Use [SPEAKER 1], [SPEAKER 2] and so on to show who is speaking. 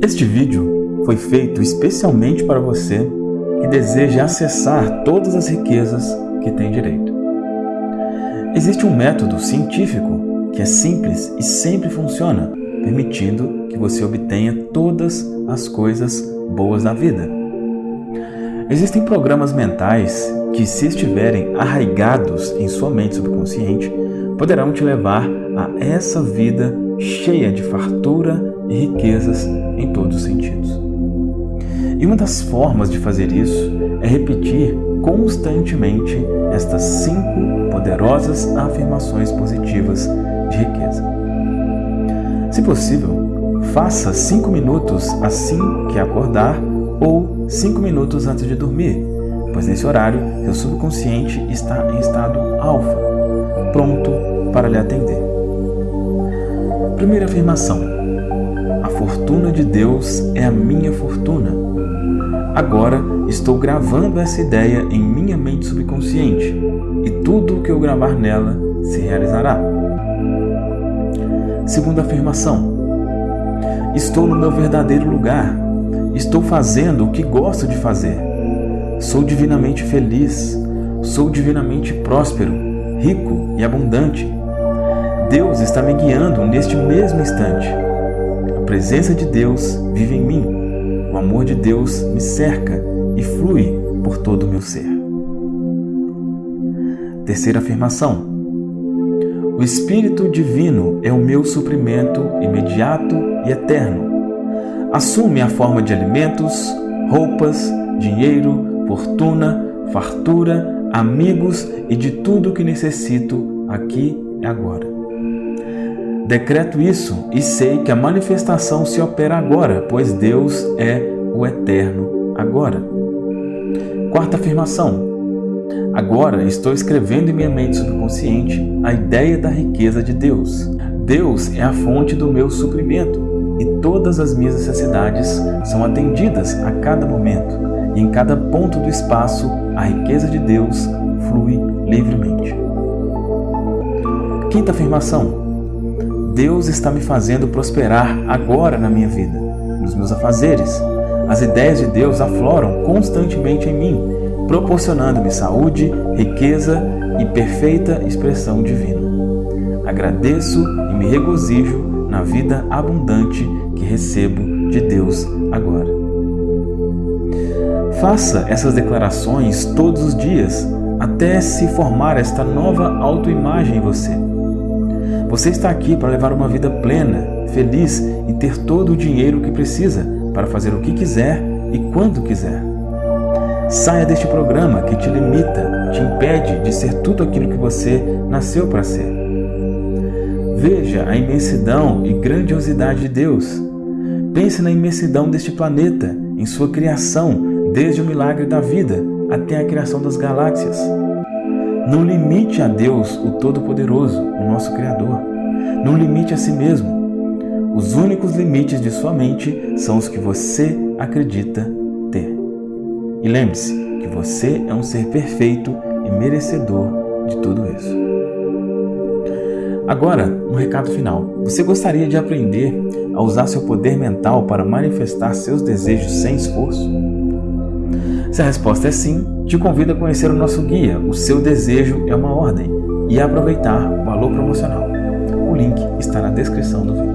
[SPEAKER 1] Este vídeo foi feito especialmente para você que deseja acessar todas as riquezas que tem direito. Existe um método científico que é simples e sempre funciona, permitindo que você obtenha todas as coisas boas da vida. Existem programas mentais que, se estiverem arraigados em sua mente subconsciente, poderão te levar a essa vida cheia de fartura e riquezas em todos os sentidos. E uma das formas de fazer isso é repetir constantemente estas cinco poderosas afirmações positivas de riqueza. Se possível, faça cinco minutos assim que acordar ou cinco minutos antes de dormir, pois nesse horário seu subconsciente está em estado alfa, pronto para lhe atender. Primeira afirmação: A fortuna de Deus é a minha fortuna. Agora estou gravando essa ideia em minha mente subconsciente e tudo o que eu gravar nela se realizará. Segunda afirmação: Estou no meu verdadeiro lugar. Estou fazendo o que gosto de fazer. Sou divinamente feliz. Sou divinamente próspero, rico e abundante. Deus está me guiando neste mesmo instante. A presença de Deus vive em mim. O amor de Deus me cerca e flui por todo o meu ser. Terceira afirmação: O Espírito Divino é o meu suprimento imediato e eterno. Assume a forma de alimentos, roupas, dinheiro, fortuna, fartura, amigos e de tudo o que necessito aqui e agora. Decreto isso e sei que a manifestação se opera agora, pois Deus é o eterno agora. Quarta afirmação. Agora estou escrevendo em minha mente subconsciente a ideia da riqueza de Deus. Deus é a fonte do meu suprimento e todas as minhas necessidades são atendidas a cada momento, e em cada ponto do espaço a riqueza de Deus flui livremente. Quinta afirmação: Deus está me fazendo prosperar agora na minha vida, nos meus afazeres. As ideias de Deus afloram constantemente em mim, proporcionando-me saúde, riqueza e perfeita expressão divina. Agradeço e me regozijo na vida abundante que recebo de Deus agora. Faça essas declarações todos os dias até se formar esta nova autoimagem em você. Você está aqui para levar uma vida plena, feliz e ter todo o dinheiro que precisa para fazer o que quiser e quando quiser. Saia deste programa que te limita, te impede de ser tudo aquilo que você nasceu para ser. Veja a imensidão e grandiosidade de Deus. Pense na imensidão deste planeta, em sua criação, desde o milagre da vida até a criação das galáxias. Não limite a Deus, o Todo-Poderoso, o nosso Criador. Não limite a si mesmo. Os únicos limites de sua mente são os que você acredita ter. E lembre-se que você é um ser perfeito e merecedor de tudo isso. Agora, um recado final. Você gostaria de aprender a usar seu poder mental para manifestar seus desejos sem esforço? Se a resposta é sim, te convido a conhecer o nosso guia, O Seu Desejo é uma Ordem, e a aproveitar o valor promocional. O link está na descrição do vídeo.